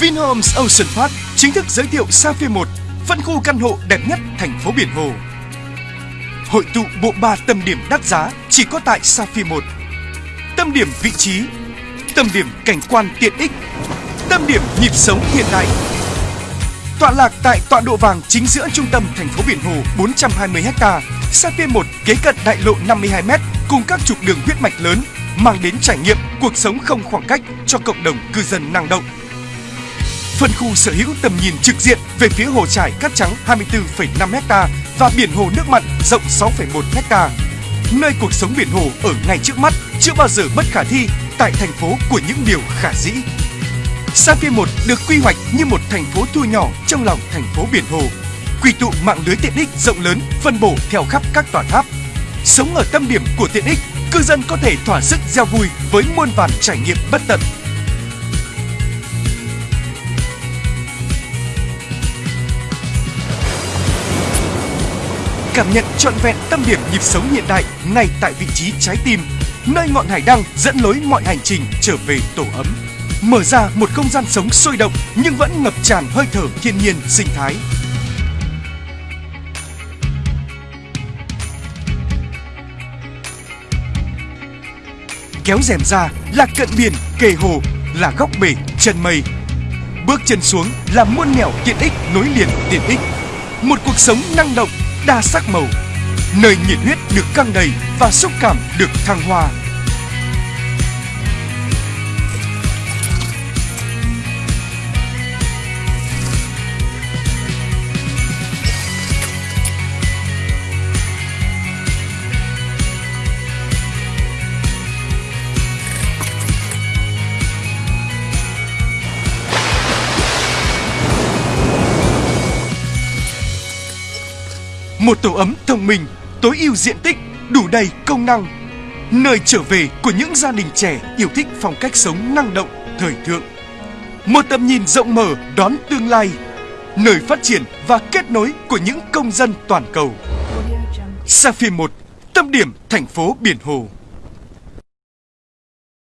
Vinhomes Ocean Park chính thức giới thiệu Sapphire 1, phân khu căn hộ đẹp nhất thành phố Biển Hồ. Hội tụ bộ ba tâm điểm đắt giá chỉ có tại Sapphire 1. Tâm điểm vị trí, tâm điểm cảnh quan tiện ích, tâm điểm nhịp sống hiện đại. Tọa lạc tại tọa độ vàng chính giữa trung tâm thành phố Biển Hồ 420 ha, Sapphire 1 kế cận đại lộ 52 m cùng các trục đường huyết mạch lớn mang đến trải nghiệm cuộc sống không khoảng cách cho cộng đồng cư dân năng động. Phân khu sở hữu tầm nhìn trực diện về phía hồ trải cát trắng 24,5 ha và biển hồ nước mặn rộng 6,1 ha. Nơi cuộc sống biển hồ ở ngay trước mắt chưa bao giờ bất khả thi tại thành phố của những điều khả dĩ. Sapphire 1 được quy hoạch như một thành phố thu nhỏ trong lòng thành phố biển hồ, quy tụ mạng lưới tiện ích rộng lớn phân bổ theo khắp các tòa tháp. Sống ở tâm điểm của tiện ích, cư dân có thể thỏa sức gieo vui với muôn vàn trải nghiệm bất tận. Cảm nhận trọn vẹn tâm điểm nhịp sống hiện đại ngay tại vị trí trái tim, nơi ngọn hải đăng dẫn lối mọi hành trình trở về tổ ấm. Mở ra một không gian sống sôi động nhưng vẫn ngập tràn hơi thở thiên nhiên sinh thái. Kéo rèm ra là cận biển, kề hồ, là góc bể, chân mây. Bước chân xuống là muôn nẻo tiện ích nối liền tiện ích. Một cuộc sống năng động, đa sắc màu. Nơi nhiệt huyết được căng đầy và xúc cảm được thăng hoa. Một tổ ấm thông minh, tối ưu diện tích, đủ đầy công năng. Nơi trở về của những gia đình trẻ yêu thích phong cách sống năng động, thời thượng. Một tầm nhìn rộng mở đón tương lai. Nơi phát triển và kết nối của những công dân toàn cầu. Sapphire 1, tâm điểm thành phố Biển Hồ.